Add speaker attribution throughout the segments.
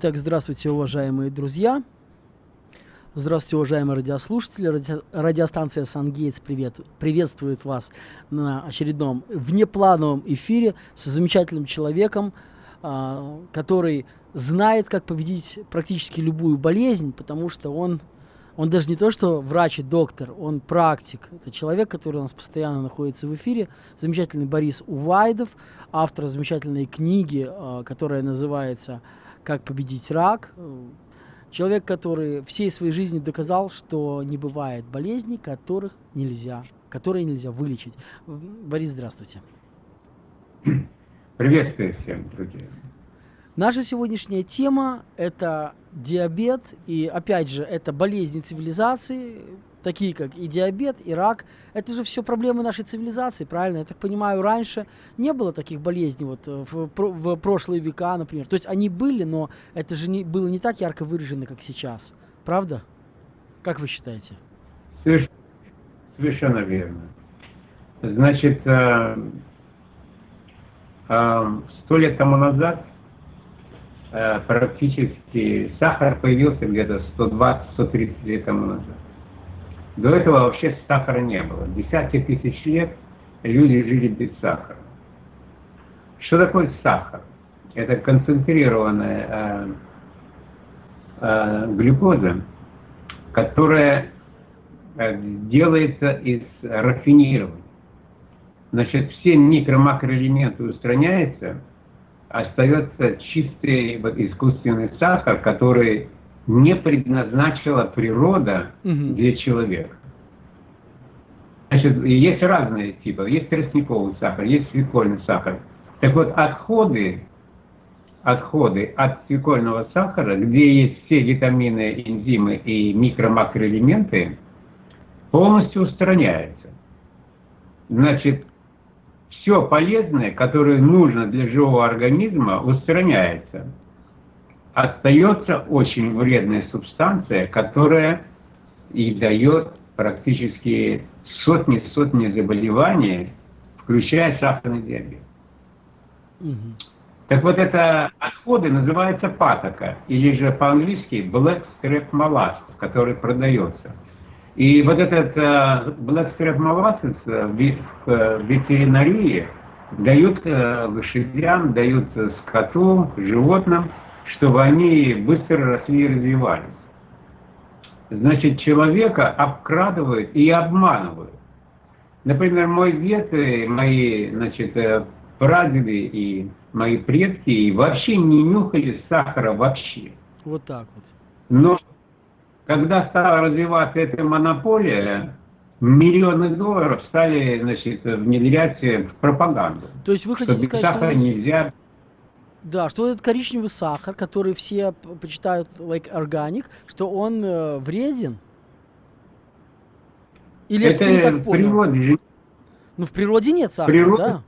Speaker 1: Итак, здравствуйте, уважаемые друзья. Здравствуйте, уважаемые радиослушатели. Ради... Радиостанция «Сангейтс» привет... приветствует вас на очередном внеплановом эфире с замечательным человеком, э, который знает, как победить практически любую болезнь, потому что он, он даже не то, что врач и доктор, он практик. Это человек, который у нас постоянно находится в эфире. Замечательный Борис Увайдов, автор замечательной книги, э, которая называется «Как победить рак». Человек, который всей своей жизнью доказал, что не бывает болезней, которых нельзя, которые нельзя вылечить. Борис, здравствуйте.
Speaker 2: Приветствую всем, друзья.
Speaker 1: Наша сегодняшняя тема – это диабет, и опять же, это болезни цивилизации, такие как и диабет, и рак. Это же все проблемы нашей цивилизации, правильно? Я так понимаю, раньше не было таких болезней вот э, в, в прошлые века, например. То есть они были, но это же не, было не так ярко выражено, как сейчас. Правда? Как вы считаете?
Speaker 2: Совершенно верно. Значит, э, э, сто лет тому назад практически сахар появился где-то 120-130 лет тому назад. До этого вообще сахара не было. Десятки тысяч лет люди жили без сахара. Что такое сахар? Это концентрированная э, э, глюкоза, которая э, делается из рафинирования. Значит, все микро-макроэлементы устраняются, остается чистый искусственный сахар, который не предназначила природа угу. для человека. Значит, есть разные типы. Есть тростниковый сахар, есть свекольный сахар. Так вот, отходы, отходы от свекольного сахара, где есть все витамины, энзимы и микро-макроэлементы, полностью устраняются. Значит, все полезное, которое нужно для живого организма, устраняется остается очень вредная субстанция, которая и дает практически сотни-сотни заболеваний, включая сахарный диабет. Угу. Так вот, это отходы называются патока, или же по-английски black strap molasses, который продается. И вот этот uh, black strap molasses в, в ветеринарии дают uh, лошадям, дают скоту, животным, чтобы они быстро росли и развивались. Значит, человека обкрадывают и обманывают. Например, мой дед, и мои значит, э, прадеды и мои предки вообще не нюхали сахара вообще.
Speaker 1: Вот так вот.
Speaker 2: Но когда стала развиваться эта монополия, миллионы долларов стали значит, внедрять в пропаганду.
Speaker 1: То есть вы хотите сказать, сахара что... нельзя да, что этот коричневый сахар, который все почитают like organic, что он э, вреден? Или это не так понял? природе. Ну, в природе нет сахара, природе, да?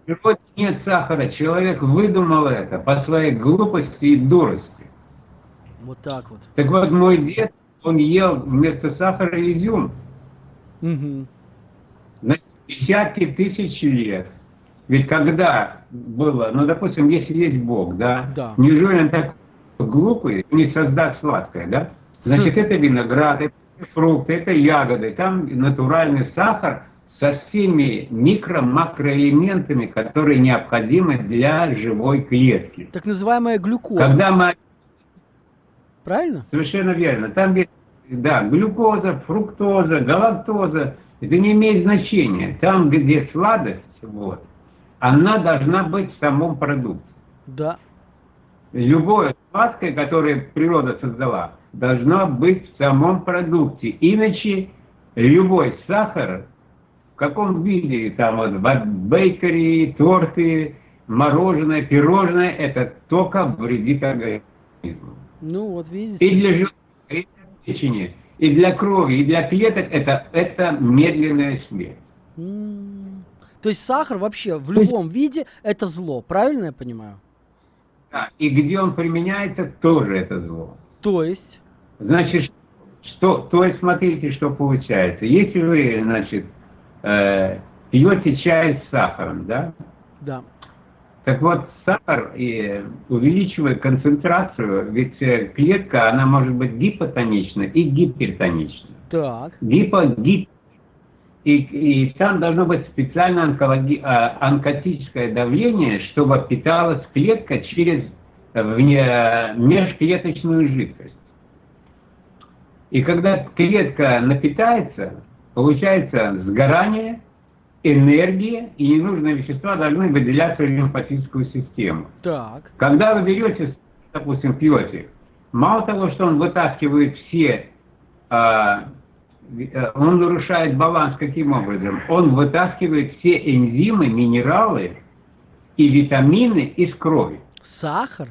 Speaker 2: В природе нет сахара. Человек выдумал это по своей глупости и дурости.
Speaker 1: Вот так вот.
Speaker 2: Так вот, мой дед, он ел вместо сахара изюм. Угу. На десятки тысяч лет. Ведь когда было, ну, допустим, если есть Бог, да, да. неужели он так глупый, не создать сладкое, да? Значит, это виноград, это фрукты, это ягоды, там натуральный сахар со всеми микро-макроэлементами, которые необходимы для живой клетки.
Speaker 1: Так называемая глюкоза.
Speaker 2: Когда мы...
Speaker 1: Правильно?
Speaker 2: Совершенно верно. Там есть, да, глюкоза, фруктоза, галактоза. Это не имеет значения. Там, где сладость, вот, она должна быть в самом продукте.
Speaker 1: Да.
Speaker 2: Любое сладкое, которое природа создала, должно быть в самом продукте. Иначе любой сахар, в каком виде, там вот бейкери, торты, мороженое, пирожное, это только вредит организму.
Speaker 1: Ну вот видите.
Speaker 2: И для желудка, и для печени, и для крови, и для клеток это, это медленная смерть.
Speaker 1: То есть сахар вообще в любом виде это зло, правильно я понимаю?
Speaker 2: Да, и где он применяется, тоже это зло.
Speaker 1: То есть?
Speaker 2: Значит, что, то есть смотрите, что получается. Если вы, значит, э, пьете чай с сахаром, да?
Speaker 1: Да.
Speaker 2: Так вот, сахар и увеличивает концентрацию, ведь э, клетка, она может быть гипотонична и гипертонична.
Speaker 1: Так.
Speaker 2: Гипо, гип, и, и там должно быть специальное онкологи, а, онкотическое давление, чтобы питалась клетка через вне, межклеточную жидкость. И когда клетка напитается, получается сгорание, энергия и ненужные вещества должны выделяться в лимфатическую систему.
Speaker 1: Так.
Speaker 2: Когда вы берете, допустим, пьете, мало того, что он вытаскивает все, э, он нарушает баланс каким образом? Он вытаскивает все энзимы, минералы и витамины из крови.
Speaker 1: Сахар?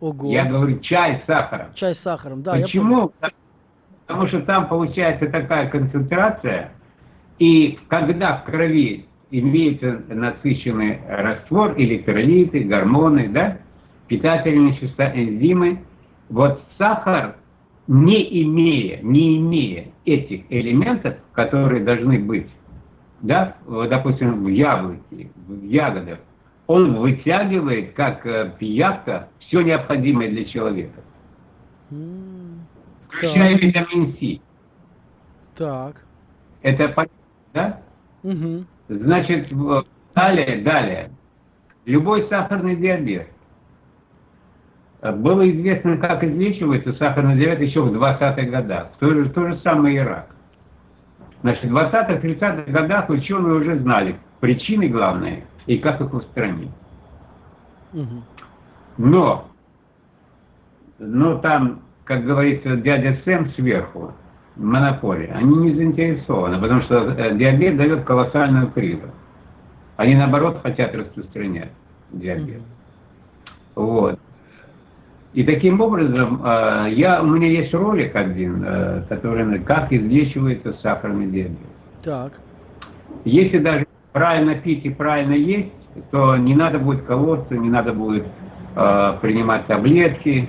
Speaker 1: Ого.
Speaker 2: Я говорю чай с сахаром.
Speaker 1: Чай с сахаром, да.
Speaker 2: Почему? Потому что там получается такая концентрация, и когда в крови имеется насыщенный раствор, электролиты, гормоны, да, питательные вещества, энзимы, вот сахар, не имея, не имея этих элементов, которые должны быть, да, допустим, в яблоке, в ягодах, он вытягивает, как э, пиявка, все необходимое для человека.
Speaker 1: М,
Speaker 2: Включая
Speaker 1: Так.
Speaker 2: витамин С.
Speaker 1: Так.
Speaker 2: Это понятно, да?
Speaker 1: Угу.
Speaker 2: Значит, далее, далее. Любой сахарный диабет. Было известно, как излечивается сахарный диабет еще в 20-х годах. То же, то же самое и рак. Значит, в 20-30-х годах ученые уже знали причины главные и как их устранить.
Speaker 1: Угу.
Speaker 2: Но, но там, как говорится, дядя Сэм сверху, монополия, они не заинтересованы, потому что э, диабет дает колоссальную прибыль. Они, наоборот, хотят распространять диабет. Вот. И таким образом, э, я, у меня есть ролик один, э, который, как излечивается сахарный диабет.
Speaker 1: Так.
Speaker 2: Если даже правильно пить и правильно есть, то не надо будет колоться, не надо будет э, принимать таблетки.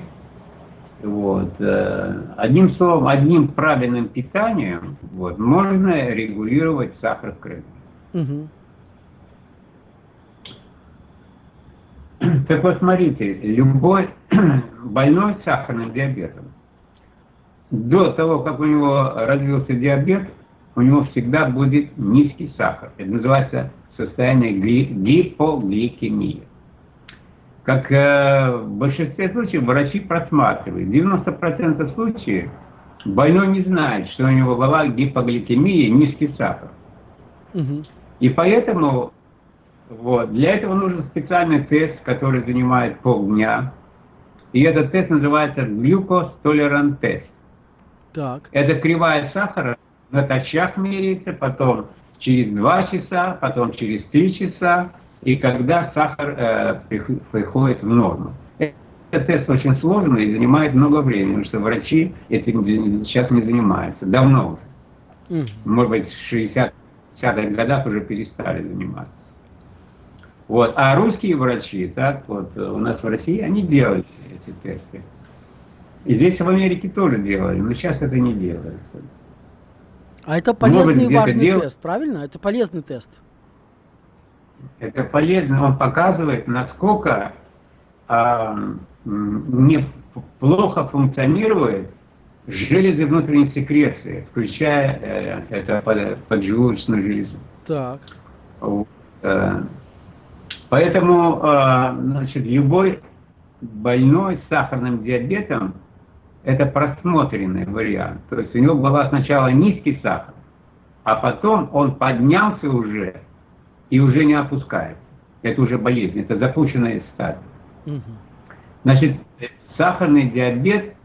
Speaker 2: Вот. э, одним словом, одним правильным питанием вот, можно регулировать сахар в крови.
Speaker 1: Угу.
Speaker 2: Так вот, смотрите, любой больной сахарным диабетом, до того, как у него развился диабет, у него всегда будет низкий сахар. Это называется состояние гли- гипогликемии. Как э, в большинстве случаев врачи просматривают. 90% случаев больной не знает, что у него была гипогликемия, низкий сахар.
Speaker 1: Угу.
Speaker 2: И поэтому вот, для этого нужен специальный тест, который занимает полдня. И этот тест называется глюкостолерант тест.
Speaker 1: Так.
Speaker 2: Это кривая сахара натощак меряется, потом через 2 часа, потом через 3 часа, и когда сахар э, прих- приходит в норму. Этот тест очень сложный и занимает много времени, потому что врачи этим сейчас не занимаются, давно уже может быть, в 60-х годах уже перестали заниматься. Вот. А русские врачи, так вот, у нас в России, они делали эти тесты. И здесь в Америке тоже делали, но сейчас это не делается.
Speaker 1: А это
Speaker 2: Может,
Speaker 1: полезный и важный
Speaker 2: дел-
Speaker 1: тест, правильно? Это полезный тест.
Speaker 2: Это полезно, он показывает, насколько а, м, не плохо функционирует железы внутренней секреции, включая э, это под- поджелудочную железу.
Speaker 1: Так.
Speaker 2: Вот, э, Поэтому, э, значит, любой больной с сахарным диабетом это просмотренный вариант. То есть у него была сначала низкий сахар, а потом он поднялся уже и уже не опускается. Это уже болезнь, это запущенная стадия.
Speaker 1: Угу.
Speaker 2: Значит, сахарный диабет,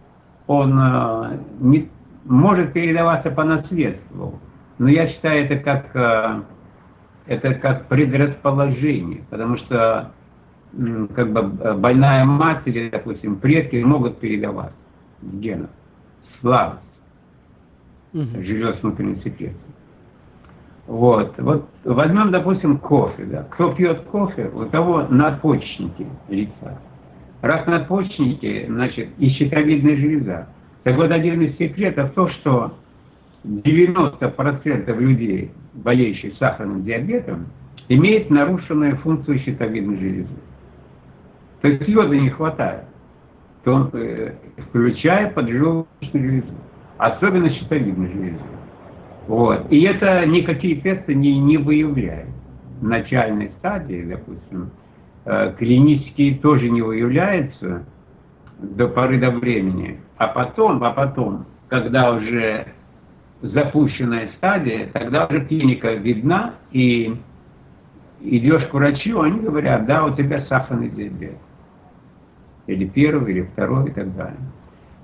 Speaker 2: он э, не, может передаваться по наследству, но я считаю это как, э, это как предрасположение, потому что как бы э, больная мать или, допустим, предки могут передавать в генах слабость,
Speaker 1: Угу.
Speaker 2: желез внутренней секреции. Вот. вот возьмем, допустим, кофе. Да. Кто пьет кофе, у того надпочечники лица. Раз надпочечники, значит, и щитовидная железа. Так вот, один из секретов то, что 90% людей, болеющих сахарным диабетом, имеет нарушенную функцию щитовидной железы. То есть йода не хватает, то он, э, включая поджелудочную железу, особенно щитовидную железу. Вот. И это никакие тесты не, не выявляют. В начальной стадии, допустим, э, клинические тоже не выявляются до поры до времени. А потом, а потом, когда уже запущенная стадия, тогда уже клиника видна, и идешь к врачу, они говорят, да, у тебя сахарный диабет. Или первый, или второй, и так далее.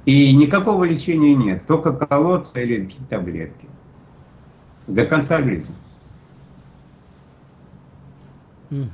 Speaker 2: И никакого лечения нет, только колоться или какие-то таблетки. До конца жизни.
Speaker 1: Угу.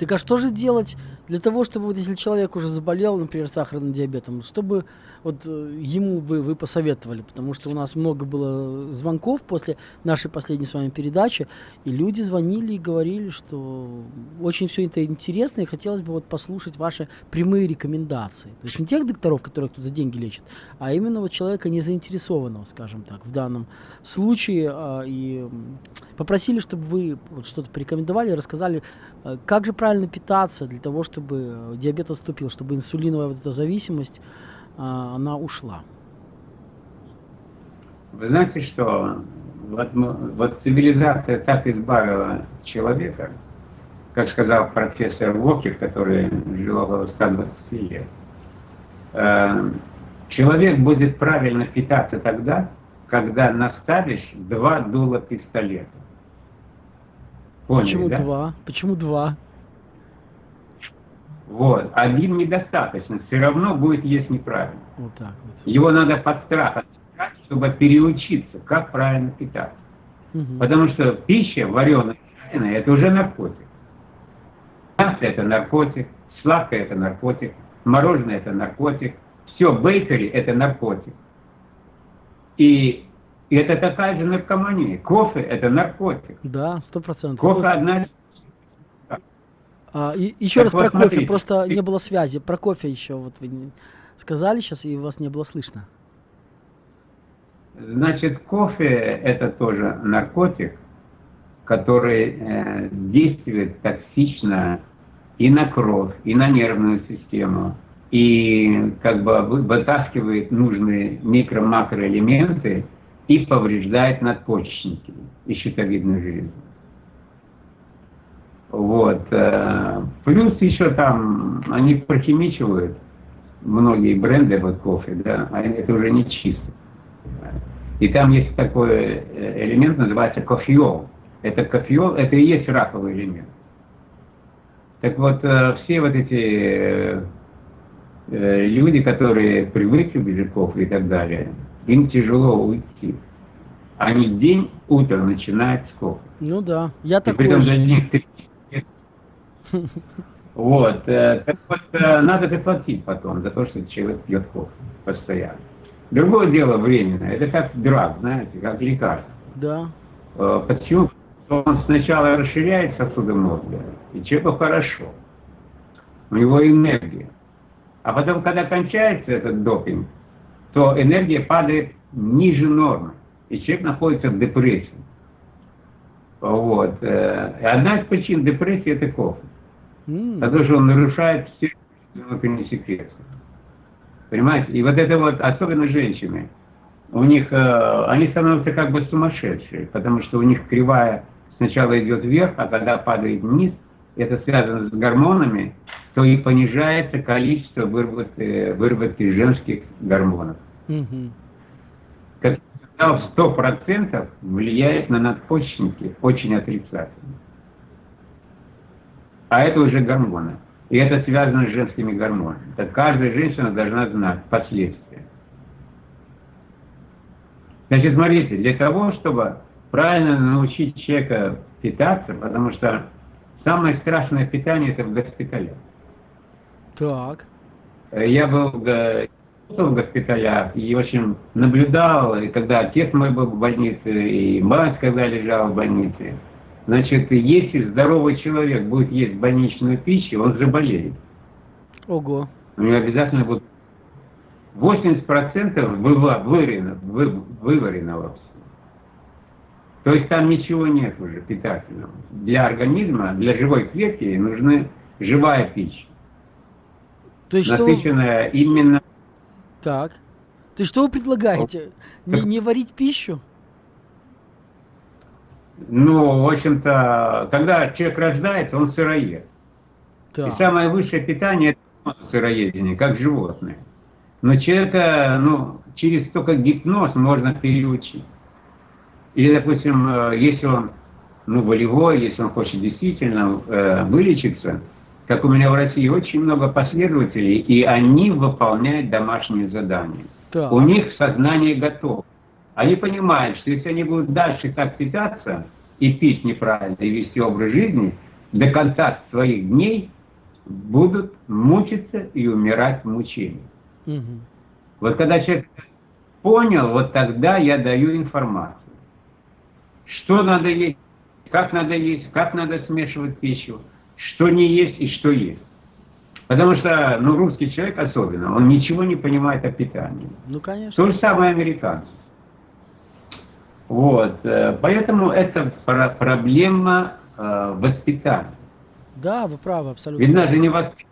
Speaker 1: Так а что же делать для того, чтобы вот если человек уже заболел, например, сахарным диабетом, чтобы вот э, ему вы, вы посоветовали, потому что у нас много было звонков после нашей последней с вами передачи, и люди звонили и говорили, что очень все это интересно, и хотелось бы вот послушать ваши прямые рекомендации. То есть не тех докторов, которые кто-то деньги лечит, а именно вот человека не заинтересованного, скажем так, в данном случае, а, и попросили, чтобы вы вот что-то порекомендовали, рассказали, э, как же правильно питаться для того, чтобы диабет отступил, чтобы инсулиновая вот эта зависимость она ушла.
Speaker 2: Вы знаете, что вот, вот цивилизация так избавила человека, как сказал профессор Вокер, который жил около 120 лет. Э, человек будет правильно питаться тогда, когда наставишь два дула пистолета.
Speaker 1: Поняли, Почему да? два? Почему два?
Speaker 2: Вот. Один недостаточно, все равно будет есть неправильно. Вот так вот. Его надо под страх отсекать, чтобы переучиться, как правильно питаться. Угу. Потому что пища вареная, это уже наркотик. Мясо это наркотик, сладкое это наркотик, мороженое это наркотик, все, бейкери это наркотик. И, и это такая же наркомания. Кофе это наркотик.
Speaker 1: Да, сто процентов.
Speaker 2: Кофе одна
Speaker 1: а, и, еще так раз вот про смотрите. кофе, просто не было связи. Про кофе еще вот вы сказали сейчас, и вас не было слышно.
Speaker 2: Значит, кофе это тоже наркотик, который э, действует токсично и на кровь, и на нервную систему, и как бы вытаскивает нужные микро-макроэлементы и повреждает надпочечники и щитовидную железу. Вот. Э, плюс еще там они прохимичивают многие бренды вот кофе, да, а это уже не чисто. И там есть такой э, элемент, называется кофеол. Это кофеол, это и есть раковый элемент. Так вот, э, все вот эти люди, которые привыкли к кофе и так далее, им тяжело уйти. Они день, утро начинают с кофе.
Speaker 1: Ну да, я и такой же. Для них
Speaker 2: вот. Э, так вот, э, надо заплатить потом за то, что человек пьет кофе постоянно. Другое дело временное. Это как драг, знаете, как лекарство.
Speaker 1: Да.
Speaker 2: Э, почему? Он сначала расширяет сосуды мозга, и человеку хорошо. У него энергия. А потом, когда кончается этот допинг, то энергия падает ниже нормы, и человек находится в депрессии. Вот. И одна из причин депрессии – это кофе. Mm. Потому что он нарушает все внутренние секреты. Понимаете? И вот это вот, особенно женщины, у них, э, они становятся как бы сумасшедшие, потому что у них кривая сначала идет вверх, а когда падает вниз, это связано с гормонами, то и понижается количество выработки, выработки женских гормонов. Mm-hmm. Как в 100% влияет на надпочечники очень отрицательно. А это уже гормоны. И это связано с женскими гормонами. Так каждая женщина должна знать последствия. Значит, смотрите, для того, чтобы правильно научить человека питаться, потому что самое страшное питание это в госпитале.
Speaker 1: Так.
Speaker 2: Я был в, госпиталях и, в общем, наблюдал, и когда отец мой был в больнице, и мать, когда лежала в больнице, Значит, если здоровый человек будет есть больничную пищу, он заболеет.
Speaker 1: Ого.
Speaker 2: У него обязательно будет 80% выварено, вы, вываренного. То есть там ничего нет уже питательного. Для организма, для живой клетки нужны живая пища.
Speaker 1: То есть что...
Speaker 2: Насыщенная именно...
Speaker 1: Так. То есть что вы предлагаете? Не, не варить пищу?
Speaker 2: Ну, в общем-то, когда человек рождается, он сыроед.
Speaker 1: Так.
Speaker 2: И самое высшее питание – это сыроедение, как животное. Но человека, ну, через только гипноз можно переучить. Или, допустим, э, если он ну, волевой, если он хочет действительно э, вылечиться, как у меня в России очень много последователей, и они выполняют домашние задания.
Speaker 1: Так.
Speaker 2: У них сознание готово. Они понимают, что если они будут дальше так питаться и пить неправильно, и вести образ жизни, до конца своих дней будут мучиться и умирать в мучении.
Speaker 1: Мгм.
Speaker 2: Вот когда человек понял, вот тогда я даю информацию. Что надо есть, как надо есть, как надо смешивать пищу, что не есть и что есть. Потому что, ну, русский человек особенно, он ничего не понимает о питании.
Speaker 1: Ну, конечно.
Speaker 2: То же самое американцы. Вот, э, поэтому это про- проблема э, воспитания.
Speaker 1: Да, вы правы, абсолютно.
Speaker 2: Ведь нас же не воспитывают.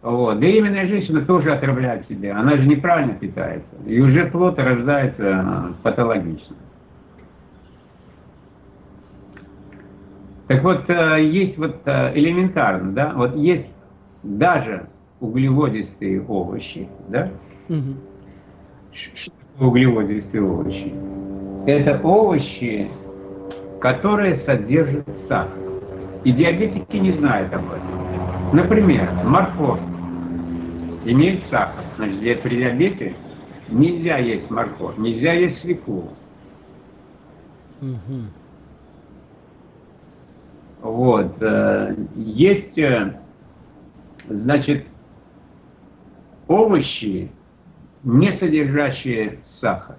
Speaker 2: Вот. Беременная женщина тоже отравляет себя. Она же неправильно питается. И уже плод рождается э, патологично. Так вот, есть вот элементарно, да, вот есть даже углеводистые овощи, да,
Speaker 1: Мгм.
Speaker 2: Углеводистые овощи? Это овощи, которые содержат сахар. И диабетики не знают об этом. Например, морковь имеет сахар. Значит, при диабете нельзя есть морковь, нельзя есть свеклу.
Speaker 1: Мгм.
Speaker 2: Вот. э, Есть, э, значит, овощи, не содержащие сахар.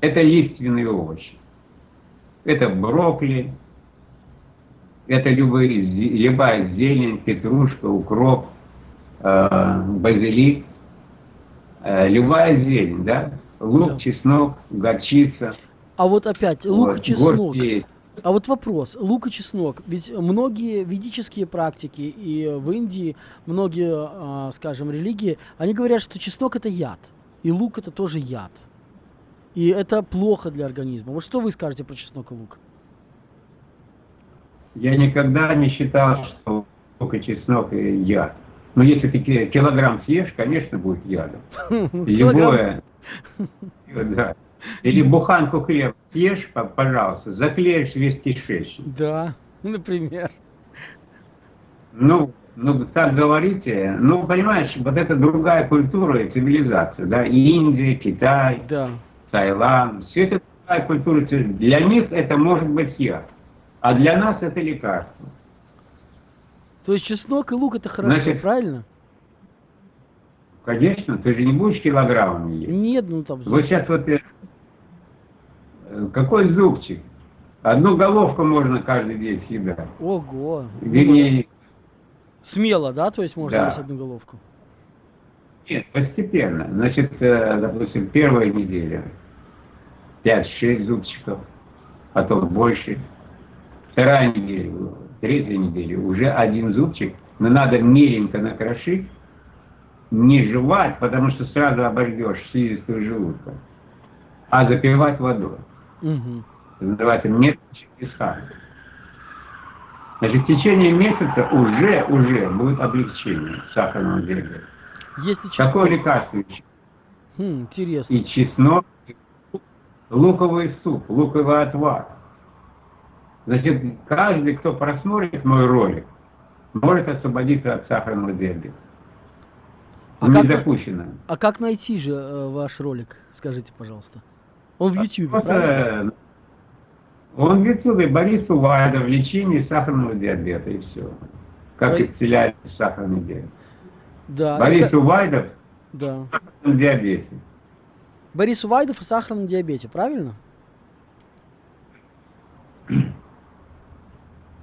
Speaker 2: Это лиственные овощи. Это брокколи, это любые, любая зелень, петрушка, укроп, э, базилик, э, любая зелень, да? Лук,
Speaker 1: Да.
Speaker 2: чеснок, горчица.
Speaker 1: А вот опять, лук
Speaker 2: вот,
Speaker 1: чеснок.
Speaker 2: есть.
Speaker 1: А вот вопрос, лук и чеснок. Ведь многие ведические практики и в Индии многие, а, скажем, религии, они говорят, что чеснок это яд, и лук это тоже яд. И это плохо для организма. Вот что вы скажете про чеснок и лук?
Speaker 2: Я никогда не считал, что лук и чеснок и яд. Но если ты ки- килограмм съешь, конечно, будет ядом.
Speaker 1: Килограмм-
Speaker 2: Любое. Да. Или буханку хлеба съешь, по- пожалуйста, заклеишь весь кишечник.
Speaker 1: Да, например.
Speaker 2: Ну, ну, так говорите. Ну, понимаешь, вот это другая культура и цивилизация, да, Индия, Китай,
Speaker 1: Да.
Speaker 2: Таиланд, все это другая культура. Для них это может быть яд, а для нас это лекарство.
Speaker 1: То есть чеснок и лук это хорошо,
Speaker 2: Значит,
Speaker 1: правильно?
Speaker 2: Конечно, ты же не будешь килограммами есть.
Speaker 1: Нет, ну там...
Speaker 2: Вот сейчас вот какой зубчик? Одну головку можно каждый день съедать.
Speaker 1: Ого.
Speaker 2: Вернее,
Speaker 1: Смело, да? То есть можно
Speaker 2: Да.
Speaker 1: есть одну головку.
Speaker 2: нет, постепенно. Значит, э, допустим, первая неделя 5-6 зубчиков, потом больше. Вторая неделя, третья неделя уже один зубчик, но надо меленько накрошить, не жевать, потому что сразу обождешь слизистую желудка, а запивать водой.
Speaker 1: Мгм.
Speaker 2: называется Чингисхана. Значит, в течение месяца уже, уже будет облегчение сахарного диабета.
Speaker 1: Если чеснок...
Speaker 2: Какое лекарство? еще?
Speaker 1: Хм, интересно.
Speaker 2: И чеснок, и луковый суп, луковый отвар. Значит, каждый, кто просмотрит мой ролик, может освободиться от сахарного диабета.
Speaker 1: А
Speaker 2: не
Speaker 1: как-
Speaker 2: допущено.
Speaker 1: А как найти же э, ваш ролик? Скажите, пожалуйста. Он в правильно?
Speaker 2: э, Он в Ютубе Борис Увайдов, лечение сахарного диабета и все. Как
Speaker 1: Бори-
Speaker 2: исцеляется сахарный диабет.
Speaker 1: Да.
Speaker 2: Борис
Speaker 1: это-
Speaker 2: Увайдов
Speaker 1: Да.
Speaker 2: в сахарном диабете.
Speaker 1: Борис Увайдов о сахарном диабете, правильно?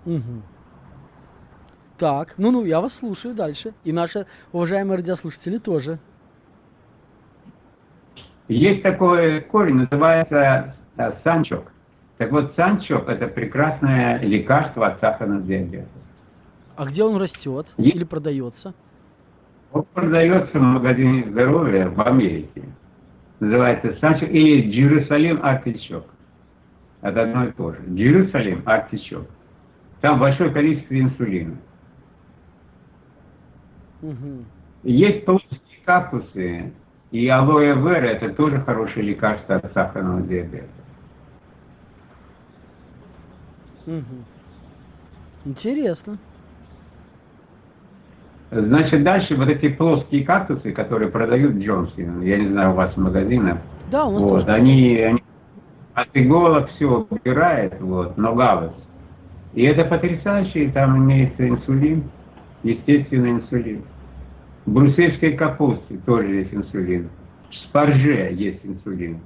Speaker 1: Мгм. Так, ну-ну, я вас слушаю дальше. И наши уважаемые радиослушатели тоже.
Speaker 2: Есть такой корень, называется санчок. Так вот, санчок – это прекрасное лекарство от сахарного диабета.
Speaker 1: А где он растет
Speaker 2: Е-
Speaker 1: или продается?
Speaker 2: Он продается в магазине здоровья в Америке. Называется санчок или Джерусалим артичок. Это одно и то же. Джерусалим артичок. Там большое количество инсулина.
Speaker 1: Мгм.
Speaker 2: Есть плоские кактусы, и алоэ вера – это тоже хорошее лекарство от сахарного диабета.
Speaker 1: Интересно.
Speaker 2: Значит, дальше вот эти плоские кактусы, которые продают Джонсон, я не знаю, у вас в магазинах,
Speaker 1: Да, у нас
Speaker 2: вот,
Speaker 1: тоже.
Speaker 2: они, они от иголок все убирает, вот, но галас. И это потрясающе, там имеется инсулин, естественный инсулин. В брюссельской капусте тоже есть инсулин. В спарже есть инсулин.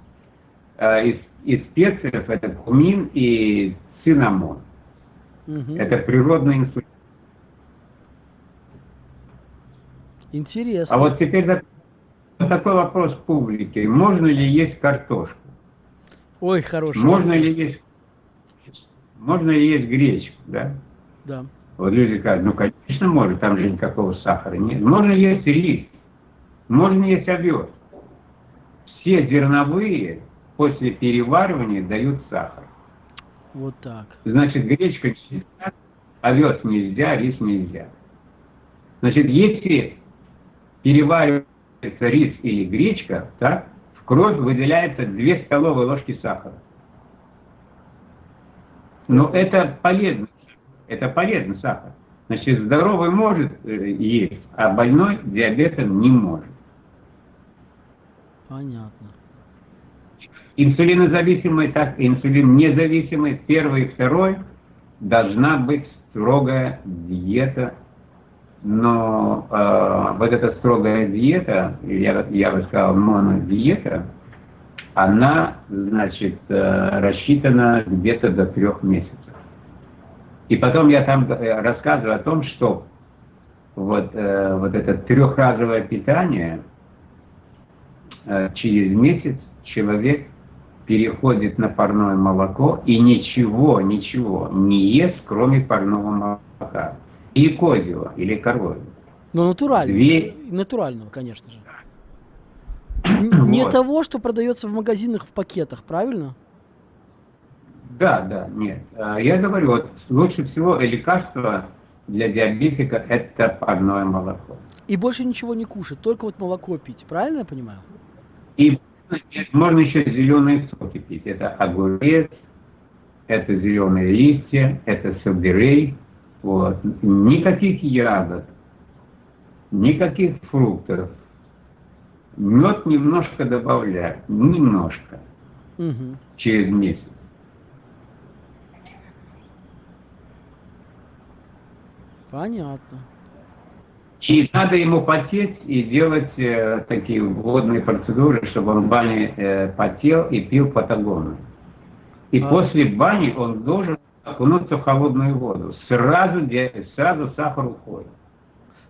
Speaker 2: А из, из специев это кумин и цинамон.
Speaker 1: Мгм.
Speaker 2: Это природный инсулин.
Speaker 1: Интересно.
Speaker 2: А вот теперь так- такой вопрос публике. Можно ли есть картошку?
Speaker 1: Ой, хороший
Speaker 2: Можно ли есть, можно ли есть гречку, да?
Speaker 1: Да.
Speaker 2: Вот люди говорят, ну, конечно, можно, там же никакого сахара нет. Можно есть рис, можно есть овес. Все зерновые после переваривания дают сахар.
Speaker 1: Вот так.
Speaker 2: Значит, гречка нельзя, овес нельзя, рис нельзя. Значит, если переваривается рис или гречка, так, в кровь выделяется 2 столовые ложки сахара. Но это полезно. Это полезный сахар. Значит, здоровый может э, есть, а больной диабетом не может.
Speaker 1: Понятно.
Speaker 2: Инсулинозависимый, так инсулин независимый, первый и второй, должна быть строгая диета. Но э, вот эта строгая диета, я, я бы сказал, монодиета, она, значит, э, рассчитана где-то до трех месяцев. И потом я там э, рассказываю о том, что вот, э, вот это трехразовое питание, э, через месяц человек переходит на парное молоко и ничего, ничего не ест, кроме парного молока. Или козьего, или коровьего.
Speaker 1: Но натурального.
Speaker 2: Две-
Speaker 1: Натурального, конечно же. Не
Speaker 2: Вот.
Speaker 1: того, что продается в магазинах в пакетах, правильно?
Speaker 2: Да, да, нет. А, Я говорю, вот лучше всего лекарство для диабетика – это парное молоко.
Speaker 1: И больше ничего не кушать, только вот молоко пить, правильно я понимаю?
Speaker 2: И можно еще зеленые соки пить. Это огурец, это зеленые листья, это сельдерей. Вот. Никаких ягод, никаких фруктов. Мед немножко добавлять, немножко,
Speaker 1: Мгм.
Speaker 2: через месяц.
Speaker 1: Понятно.
Speaker 2: И надо ему потеть и делать э, такие водные процедуры, чтобы он в бане э, потел и пил патагону. И
Speaker 1: А.
Speaker 2: после бани он должен окунуться в холодную воду. Сразу, сразу сахар уходит.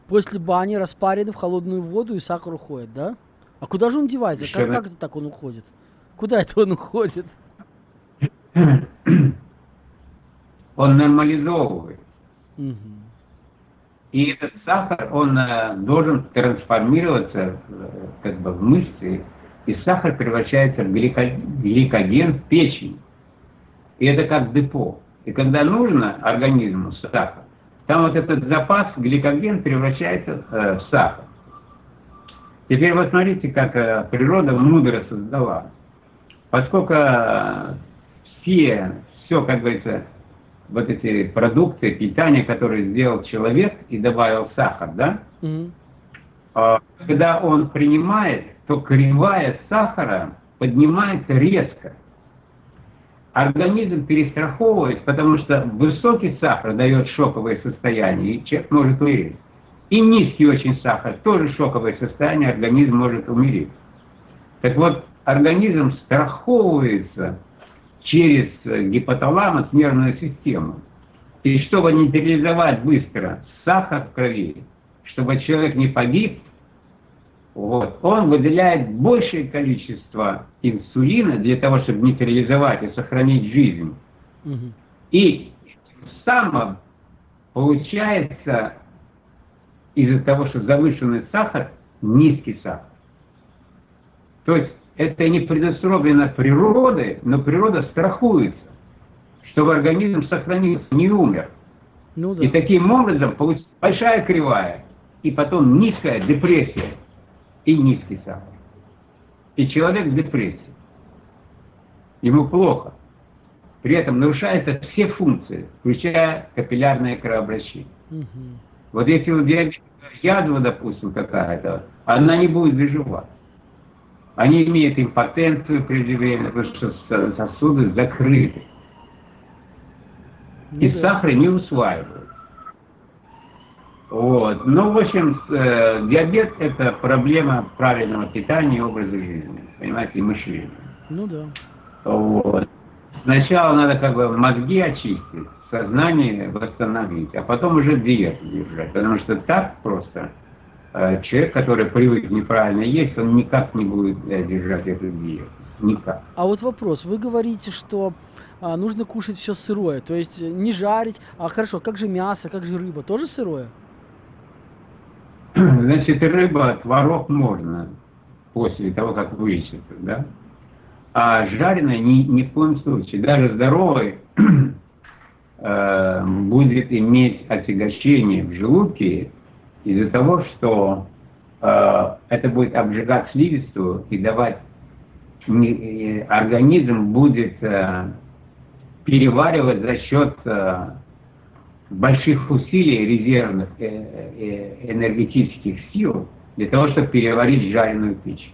Speaker 1: После бани распаренный в холодную воду и сахар уходит, да? А куда же он девается?
Speaker 2: Еще
Speaker 1: Как,
Speaker 2: на-
Speaker 1: как это так он уходит? Куда это он уходит?
Speaker 2: Он нормализовывает.
Speaker 1: Мгм.
Speaker 2: И этот сахар, он э, должен трансформироваться э, как бы в мышцы, и сахар превращается в гликоген в печень. И это как депо. И когда нужно организму сахар, там вот этот запас гликоген превращается э, в сахар. Теперь вот смотрите, как природа мудро создала. Поскольку все, все, как говорится, вот эти продукты питания, которые сделал человек и добавил сахар, да,
Speaker 1: Мгм.
Speaker 2: а, когда он принимает, то кривая сахара поднимается резко. Организм перестраховывает, потому что высокий сахар дает шоковое состояние, и человек может умереть. И низкий очень сахар, тоже шоковое состояние, организм может умереть. Так вот, организм страховывается через э, гипоталамус нервную систему. И чтобы нейтрализовать быстро сахар в крови, чтобы человек не погиб, вот, он выделяет большее количество инсулина для того, чтобы нейтрализовать и сохранить жизнь. Угу. И самым получается из-за того, что завышенный сахар, низкий сахар. То есть это не предусмотрено природой, но природа страхуется, чтобы организм сохранился, не умер. Ну, да. И таким образом получится большая кривая, и потом низкая депрессия и низкий сахар. И человек в депрессии. Ему плохо. При этом нарушаются все функции, включая капиллярное кровообращение. Угу. Вот если у диабетика язва, допустим, какая-то, она не будет заживать. Они имеют импотенцию преждевременно, потому что сосуды закрыты. Ну, и да. сахар не усваивают. Вот. Ну, в общем, э, диабет – это проблема правильного питания и образа жизни, понимаете, и мышления.
Speaker 1: Ну да.
Speaker 2: Вот. Сначала надо как бы мозги очистить, сознание восстановить, а потом уже диету держать. Потому что так просто человек, который привык неправильно есть, он никак не будет э, держать эту диету. Никак.
Speaker 1: А вот вопрос. Вы говорите, что а, нужно кушать все сырое, то есть не жарить. А хорошо, как же мясо, как же рыба? Тоже сырое?
Speaker 2: Значит, рыба, творог можно после того, как вылечится, да? А жареное ни, ни в коем случае. Даже здоровый э, будет иметь отягощение в желудке из-за того, что э, это будет обжигать слизистую и давать не, организм будет э, переваривать за счет э, больших усилий резервных э, э, энергетических сил для того, чтобы переварить жареную пищу.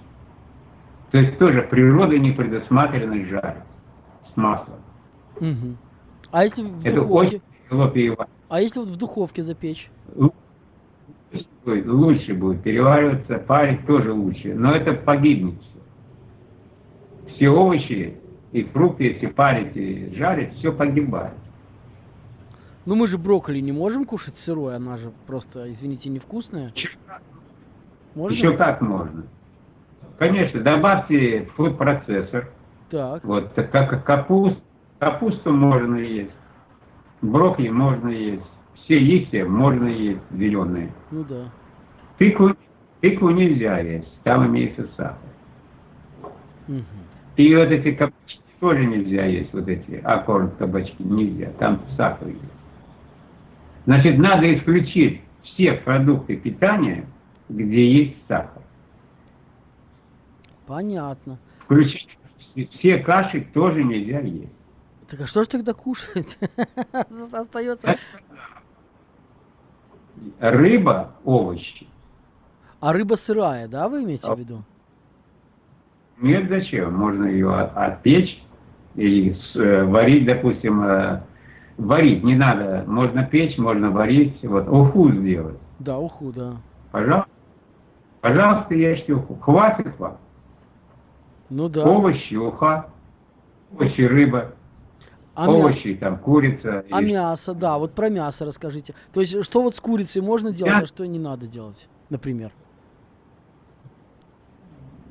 Speaker 2: То есть тоже природа не предусматривана жарить с маслом.
Speaker 1: Угу. А если в
Speaker 2: Это духовке? очень тяжело
Speaker 1: переваривать. А если вот в духовке запечь?
Speaker 2: Лучше будет, лучше будет перевариваться, парить тоже лучше, но это погибнет все. Все овощи и фрукты, если парить и жарить, все погибает.
Speaker 1: Ну мы же брокколи не можем кушать сырой, она же просто, извините, невкусная.
Speaker 2: Можно? Еще как можно. Конечно, добавьте фуд-процессор. Так. Вот, как капуст, капусту можно есть, брокколи можно есть, все листья можно есть, зеленые.
Speaker 1: Ну да.
Speaker 2: Тыкву, тыкву нельзя есть, там имеется сахар. Угу. И вот эти кабачки тоже нельзя есть, вот эти аккорд кабачки нельзя, там сахар есть. Значит, надо исключить все продукты питания, где есть сахар.
Speaker 1: Понятно.
Speaker 2: Включить все каши тоже нельзя есть.
Speaker 1: Так а что же тогда кушать? Остается...
Speaker 2: Рыба, овощи.
Speaker 1: А рыба сырая, да, вы имеете в виду?
Speaker 2: Нет, зачем? Можно ее отпечь или э, варить, допустим, э, варить не надо. Можно печь, можно варить. Вот уху сделать.
Speaker 1: Да, уху, да.
Speaker 2: Пожалуйста. Пожалуйста, ешьте уху. Хватит вам.
Speaker 1: Ну да.
Speaker 2: Овощи, уха. Овощи, рыба. А овощи, мя... там, курица.
Speaker 1: А и... мясо, да, вот про мясо расскажите. То есть, что вот с курицей можно делать, Мя... а что не надо делать, например?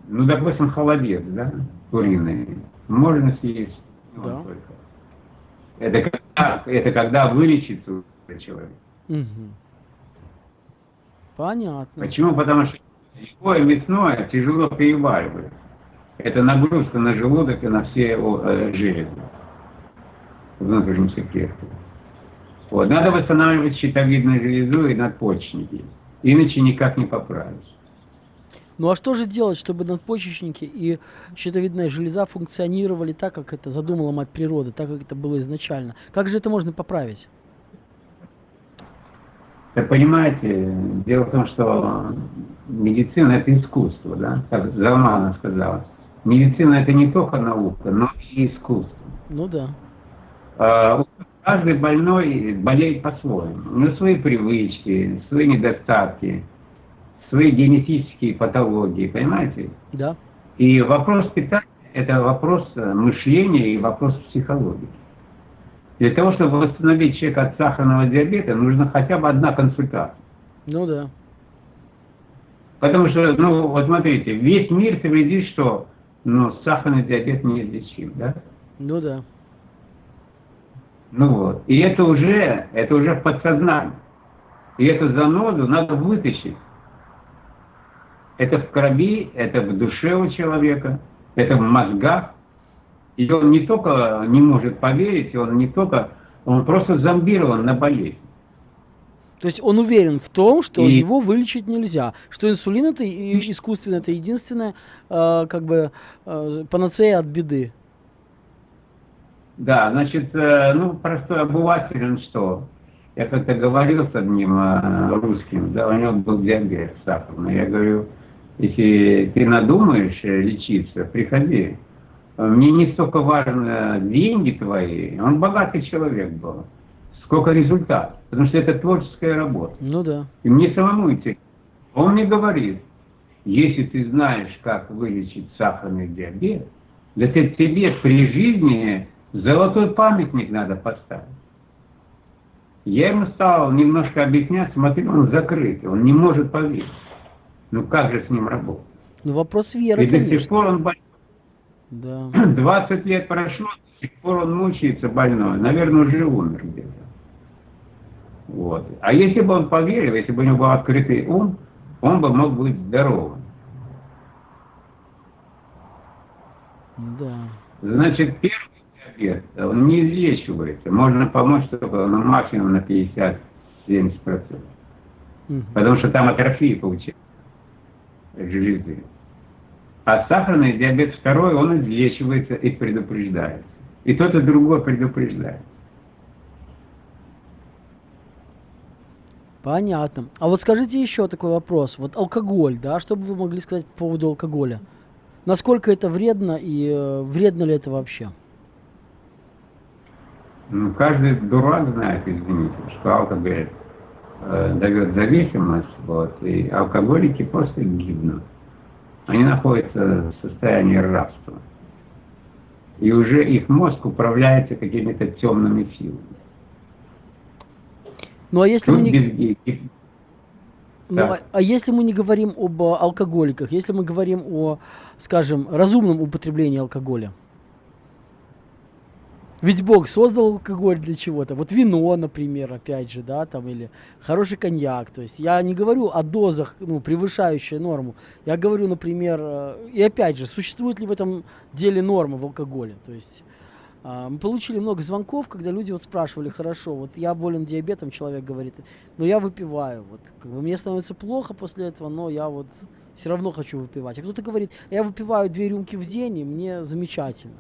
Speaker 2: Ну, допустим, холодец, да, куриный. Можно съесть. Да. Это когда, это когда вылечится человек. Угу.
Speaker 1: Понятно.
Speaker 2: Почему? Потому что любое мясное тяжело переваривается. Это нагрузка на желудок и на все э, железы внутренних клеток. Вот. Надо восстанавливать щитовидную железу и надпочечники. Иначе никак не поправишь.
Speaker 1: Ну а что же делать, чтобы надпочечники и щитовидная железа функционировали так, как это задумала мать природы, так, как это было изначально? Как же это можно поправить?
Speaker 2: Так понимаете, дело в том, что медицина это искусство, да, как Залмана сказала. Медицина это не только наука, но и искусство.
Speaker 1: Ну да.
Speaker 2: А, каждый больной болеет по-своему. Него свои привычки, свои недостатки свои генетические патологии, понимаете?
Speaker 1: Да.
Speaker 2: И вопрос питания – это вопрос э, мышления и вопрос психологии. Для того, чтобы восстановить человека от сахарного диабета, нужно хотя бы одна консультация.
Speaker 1: Ну да.
Speaker 2: Потому что, ну, вот смотрите, весь мир твердит, что ну, сахарный диабет неизлечим, да?
Speaker 1: Ну да.
Speaker 2: Ну вот. И это уже, это уже в подсознании. И эту заноду надо вытащить. Это в крови, это в душе у человека, это в мозгах. И он не только не может поверить, он не только, он просто зомбирован на болезнь.
Speaker 1: То есть он уверен в том, что и... его вылечить нельзя, что инсулин это искусственно, это единственная э, как бы э, панацея от беды.
Speaker 2: Да, значит, э, ну простой обыватель, он что? Я как-то говорил с одним э, русским, да, у него был диабет сахарный. Я говорю, если ты надумаешь э, лечиться, приходи. Мне не столько важны деньги твои, он богатый человек был, сколько результат. Потому что это творческая работа.
Speaker 1: Ну да.
Speaker 2: И мне самому идти. Он мне говорит, если ты знаешь, как вылечить сахарный диабет, да ты тебе при жизни золотой памятник надо поставить. Я ему стал немножко объяснять, смотри, он закрыт, он не может поверить. Ну как же с ним работать?
Speaker 1: Ну вопрос веры, И
Speaker 2: до сих пор он больной.
Speaker 1: Да.
Speaker 2: 20 лет прошло, до сих пор он мучается больной. Наверное, уже умер где-то. Вот. А если бы он поверил, если бы у него был открытый ум, он бы мог быть здоровым.
Speaker 1: Да.
Speaker 2: Значит, первый диабет, он не излечивается. Можно помочь только на максимум на 50-70%. Угу. Потому что там атрофия получается железы. А сахарный диабет второй, он излечивается и предупреждается. И тот, и другой предупреждает.
Speaker 1: Понятно. А вот скажите еще такой вопрос. Вот алкоголь, да, что бы вы могли сказать по поводу алкоголя? Насколько это вредно и э, вредно ли это вообще?
Speaker 2: Ну, каждый дурак знает, извините, что алкоголь э, дает зависимость, вот, и алкоголики просто гибнут. Они находятся в состоянии рабства. И уже их мозг управляется какими-то темными силами.
Speaker 1: Ну а если мы не... Ну, а, а если мы не говорим об алкоголиках, если мы говорим о, скажем, разумном употреблении алкоголя? Ведь Бог создал алкоголь для чего-то. Вот вино, например, опять же, да, там, или хороший коньяк. То есть я не говорю о дозах, ну, превышающей норму. Я говорю, например, э, и опять же, существует ли в этом деле норма в алкоголе? То есть а, мы получили много звонков, когда люди вот спрашивали, хорошо, вот я болен диабетом, человек говорит, но я выпиваю, вот как бы мне становится плохо после этого, но я вот все равно хочу выпивать. А кто-то говорит, я выпиваю две рюмки в день, и мне замечательно.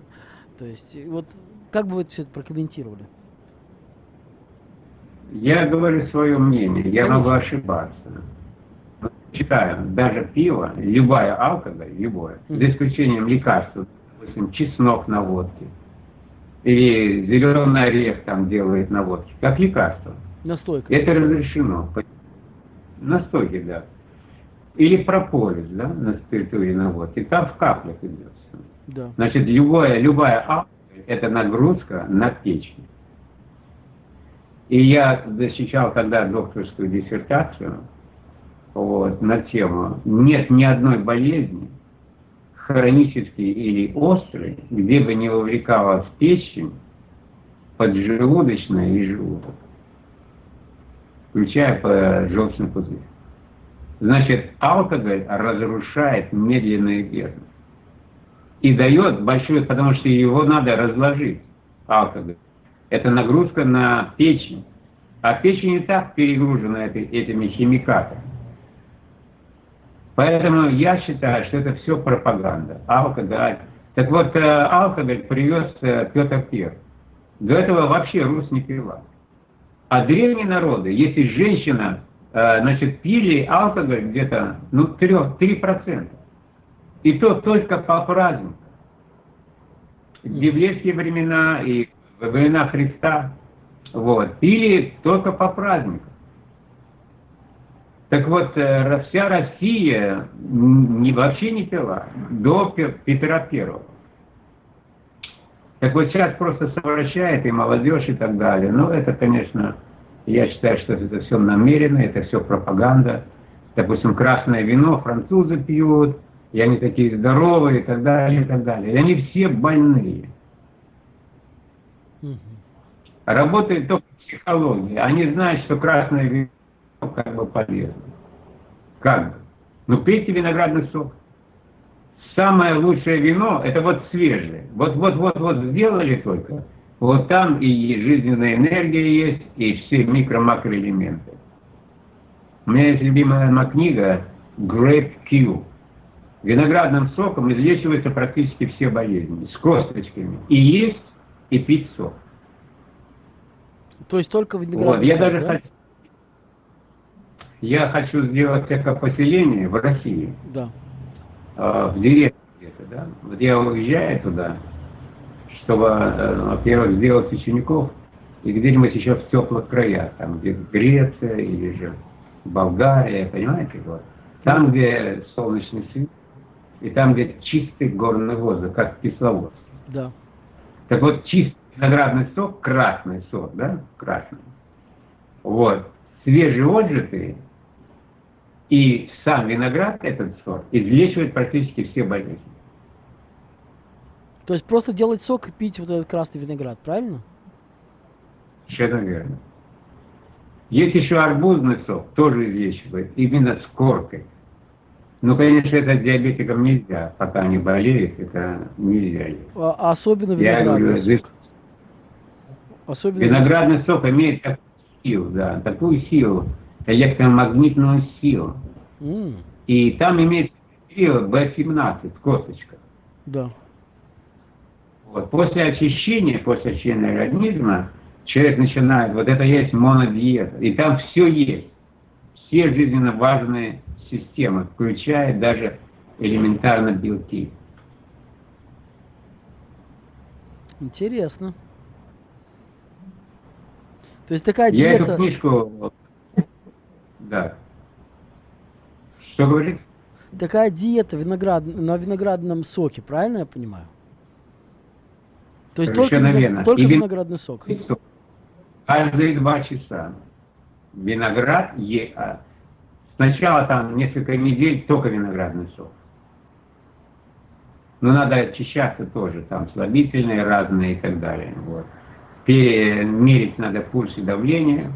Speaker 1: То есть вот как бы вы все это прокомментировали?
Speaker 2: Я говорю свое мнение, я Конечно. могу ошибаться. Читаю, даже пиво, любая алкоголь, любое, mm-hmm. за исключением лекарств, допустим, чеснок на водке, и зеленый орех там делает на водке, как лекарство.
Speaker 1: Настойка.
Speaker 2: Это разрешено. Настойки, да. Или прополис, да, на спиртуре на водке. Там в каплях идет. Да. Значит, любая, любая алкоголь – это нагрузка на печень. И я защищал тогда докторскую диссертацию вот, на тему «Нет ни одной болезни, хронический или острый, где бы не вовлекалась печень, поджелудочная и желудок, включая желчный пузырь. Значит, алкоголь разрушает медленно и верно. И дает большой, потому что его надо разложить, алкоголь. Это нагрузка на печень. А печень и так перегружена этими химикатами. Поэтому я считаю, что это все пропаганда. Алкоголь. Так вот, э, алкоголь привез э, Петр I. До этого вообще Рус не пила. А древние народы, если женщина, э, значит, пили алкоголь где-то, ну, 3, 3%. И то только по праздникам. В библейские времена и во времена Христа, вот, пили только по праздникам. Так вот, э, вся Россия не, вообще не пила до Петра Первого. Так вот сейчас просто совращает и молодежь и так далее. Но это, конечно, я считаю, что это все намеренно, это все пропаганда. допустим, красное вино французы пьют, и они такие здоровые, и так далее, и так далее. И они все больные. Угу. Работает только психология. Они знают, что красное вино как бы полезно. Как бы. Ну, пейте виноградный сок. Самое лучшее вино, это вот свежее. Вот-вот-вот-вот сделали только. Вот там и жизненная энергия есть, и все микро-макроэлементы. У меня есть любимая моя книга Grape Q. Виноградным соком излечиваются практически все болезни. С косточками. И есть, и пить сок.
Speaker 1: То есть только виноградный
Speaker 2: вот, я сок, даже да? хочу, я хочу сделать поселение в России.
Speaker 1: Да.
Speaker 2: Э, в деревне где-то, да. Вот я уезжаю туда, чтобы, э, во-первых, сделать учеников, и где-нибудь еще в теплых краях, там, где Греция или же Болгария, понимаете, вот. Там, где солнечный свет, и там, где чистый горный воздух, как в Кисловодске.
Speaker 1: Да.
Speaker 2: Так вот, чистый виноградный сок, красный сок, да, красный. Вот. Свежеотжатый и сам виноград, этот сорт, излечивает практически все болезни.
Speaker 1: То есть просто делать сок и пить вот этот красный виноград, правильно?
Speaker 2: Совершенно верно. Есть еще арбузный сок, тоже излечивает, именно с коркой. Ну, конечно, это диабетикам нельзя, пока они болеют, это нельзя.
Speaker 1: А, особенно виноградный говорю, сок.
Speaker 2: Особенно виноградный сок имеет такую силу, да, такую силу, электромагнитную силу. Mm. И там имеется сила B17, косточка.
Speaker 1: Да.
Speaker 2: Вот. После очищения, после очищения организма, человек начинает, вот это есть монодиета, и там все есть. Все жизненно важные системы, включая даже элементарно белки.
Speaker 1: Интересно. То есть такая диета...
Speaker 2: Я эту книжку... Да. Что говорит?
Speaker 1: Такая диета виноград... на виноградном соке, правильно я понимаю? То есть только, только вин... виноградный сок.
Speaker 2: Каждые два часа. Виноград е... Сначала там несколько недель только виноградный сок. Но надо очищаться тоже, там слабительные разные и так далее. Вот. Мерить надо пульс и давление.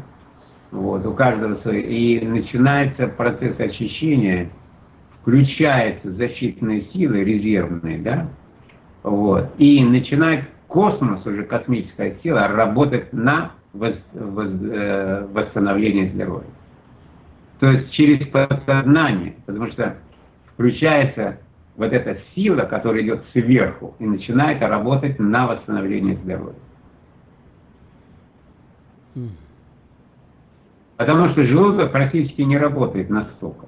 Speaker 2: Вот, у каждого свой. И начинается процесс очищения, включаются защитные силы резервные, да, вот, и начинает космос, уже космическая сила, работать на вос, вос, э, восстановление здоровья. То есть через подсознание, потому что включается вот эта сила, которая идет сверху, и начинает работать на восстановление здоровья. Потому что желудок практически не работает настолько.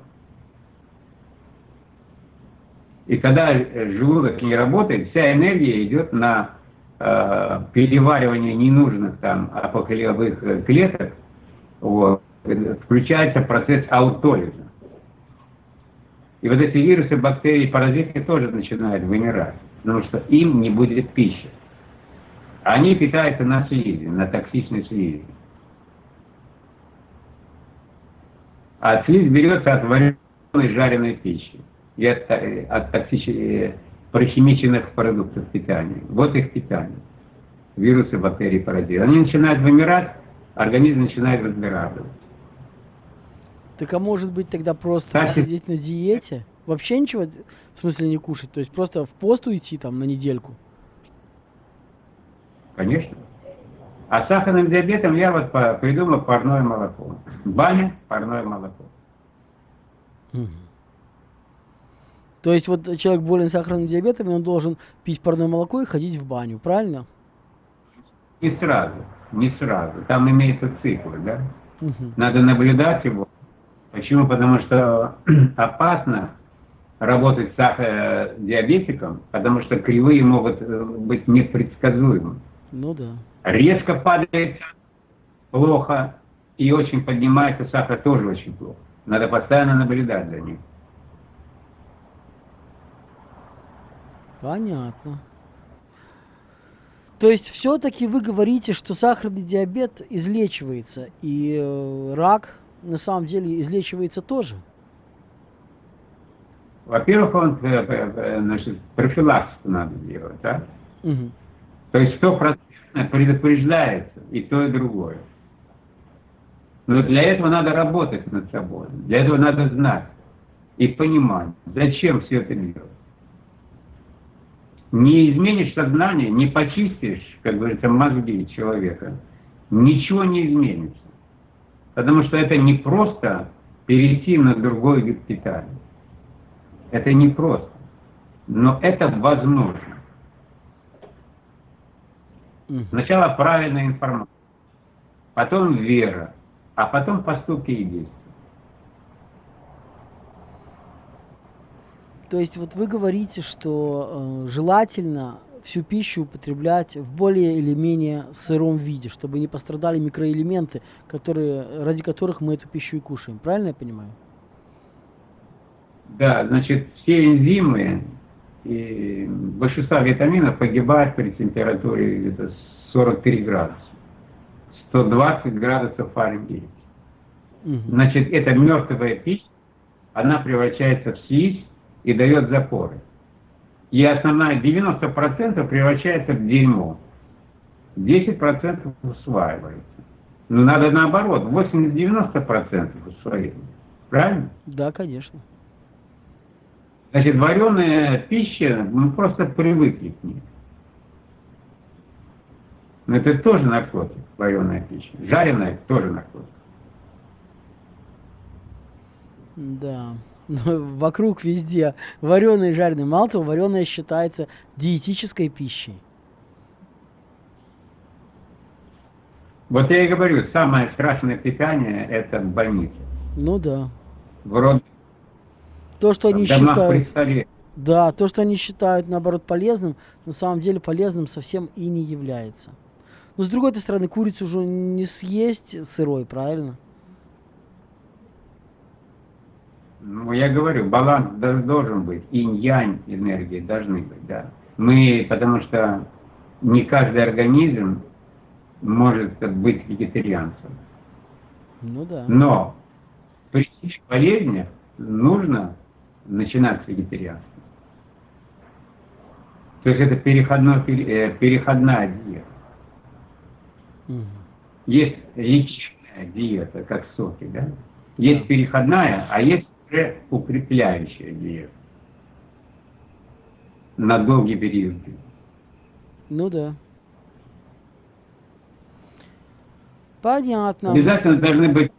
Speaker 2: И когда желудок не работает, вся энергия идет на э, переваривание ненужных там апокалевых клеток, вот, включается процесс аутолиза. И вот эти вирусы, бактерии, паразиты тоже начинают вымирать, потому что им не будет пищи. Они питаются на слизи, на токсичной слизи. А слизь берется от вареной жареной пищи и от, от токсичных прохимиченных продуктов питания. Вот их питание. Вирусы, бактерии, паразиты. Они начинают вымирать, организм начинает разгораживаться.
Speaker 1: Так а может быть тогда просто так, посидеть на диете? Вообще ничего, в смысле не кушать? То есть просто в пост уйти там на недельку?
Speaker 2: Конечно. А сахарным диабетом я вот придумал парное молоко. Баня, парное молоко.
Speaker 1: То есть вот человек болен сахарным диабетом, и он должен пить парное молоко и ходить в баню, правильно?
Speaker 2: Не сразу, не сразу. Там имеется цикл, да? Угу. Надо наблюдать его. Почему? Потому что опасно работать с сахар диабетиком, потому что кривые могут э, быть непредсказуемы.
Speaker 1: Ну да.
Speaker 2: Резко падает плохо, и очень поднимается сахар тоже очень плохо. Надо постоянно наблюдать за ним.
Speaker 1: Понятно. То есть все-таки вы говорите, что сахарный диабет излечивается, и э, рак на самом деле излечивается тоже?
Speaker 2: во-первых, он, э, э, значит, профилактику надо делать, да?
Speaker 1: Угу.
Speaker 2: То есть стопроцентно предупреждается и то, и другое. Но для этого надо работать над собой. Для этого надо знать и понимать, зачем все это делать. Не изменишь сознание, не почистишь, как говорится, мозги человека, ничего не изменится. Потому что это не просто перейти на другой питания. Это не просто. Но это возможно. Сначала правильная информация, потом вера, а потом поступки и действия.
Speaker 1: То есть вот вы говорите, что э, желательно всю пищу употреблять в более или менее сыром виде, чтобы не пострадали микроэлементы, которые, ради которых мы эту пищу и кушаем. Правильно я понимаю?
Speaker 2: Да, значит, все энзимы и большинство витаминов погибают при температуре где-то 43 градуса. 120 градусов. Угу. Значит, эта мертвая пища, она превращается в слизь и дает запоры. И основная 90% превращается в дерьмо. 10% усваивается. Но надо наоборот, 80-90% усвоения. Правильно?
Speaker 1: Да, конечно.
Speaker 2: Значит, вареная пища, мы просто привыкли к ней. Но это тоже наркотик, вареная пища. Жареная тоже наркотик.
Speaker 1: Да. Вокруг везде вареные и жареные. Мало того, вареная считается диетической пищей.
Speaker 2: Вот я и говорю, самое страшное питание – это в больнице.
Speaker 1: Ну да.
Speaker 2: В род...
Speaker 1: То, что они считают... Да, то, что они считают, наоборот, полезным, на самом деле полезным совсем и не является. Но с другой стороны, курицу уже не съесть сырой, правильно?
Speaker 2: Ну, я говорю, баланс должен быть, инь-янь энергии должны быть, да. Мы, потому что не каждый организм может быть вегетарианцем.
Speaker 1: Ну да.
Speaker 2: Но при болезнях нужно начинать с вегетарианства. То есть это переходной, э, переходная диета. Угу. Есть лечебная диета, как соки, да? Есть да. переходная, а есть уже укрепляющая диета. На долгий период.
Speaker 1: Ну да. Понятно.
Speaker 2: Обязательно должны быть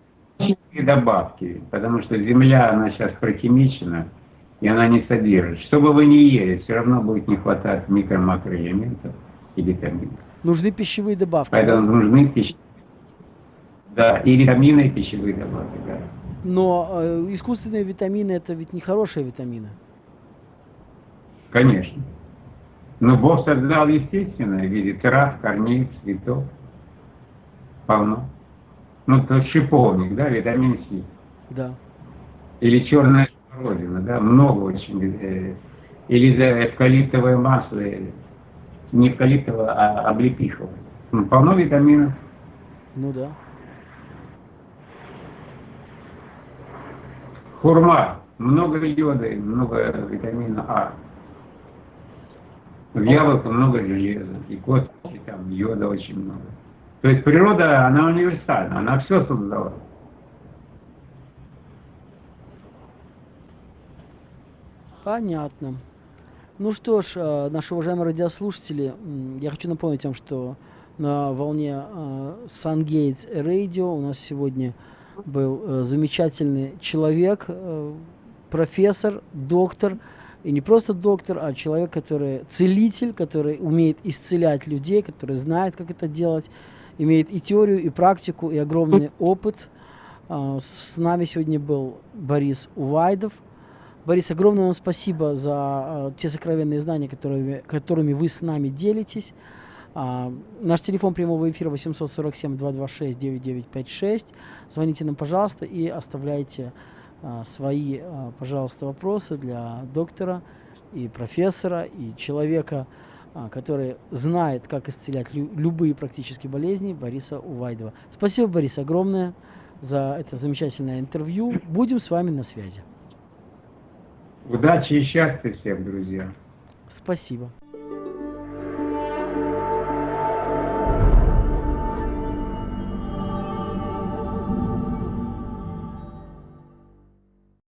Speaker 2: добавки, потому что земля, она сейчас прохимичена, и она не содержит. Что бы вы ни ели, все равно будет не хватать микро-макроэлементов и витаминов.
Speaker 1: Нужны пищевые добавки.
Speaker 2: Поэтому да? нужны пищевые да, и витамины, и пищевые добавки, да.
Speaker 1: Но э, искусственные витамины это ведь не хорошие витамины.
Speaker 2: Конечно. Но Бог создал естественное в виде трав, корней, цветов. Полно. Ну, то шиповник, да, витамин С.
Speaker 1: Да.
Speaker 2: Или черная родина, да, много очень. Э, или эвкалиптовое масло, э, не эвкалиптовое, а облепиховое. Ну, полно витаминов.
Speaker 1: Ну да.
Speaker 2: Хурма. Много йода и много витамина А. В яблоке много железа, и косточки там йода очень много. То есть природа, она универсальна, она все создала.
Speaker 1: Понятно. Ну что ж, э, наши уважаемые радиослушатели, я хочу напомнить вам, что на волне Sun Gates Radio у нас сегодня был э, замечательный человек, э, профессор, доктор, и не просто доктор, а человек, который целитель, который умеет исцелять людей, который знает, как это делать, имеет и теорию, и практику, и огромный опыт. Э, с нами сегодня был Борис Увайдов. Борис, огромное вам спасибо за э, те сокровенные знания, которыми, которыми вы с нами делитесь. А, наш телефон прямого эфира 847-226-9956. Звоните нам, пожалуйста, и оставляйте а, свои, а, пожалуйста, вопросы для доктора и профессора, и человека, а, который знает, как исцелять лю любые практически болезни, Бориса Увайдова. Спасибо, Борис, огромное за это замечательное интервью. Будем с вами на связи.
Speaker 2: Удачи и счастья всем, друзья.
Speaker 1: Спасибо.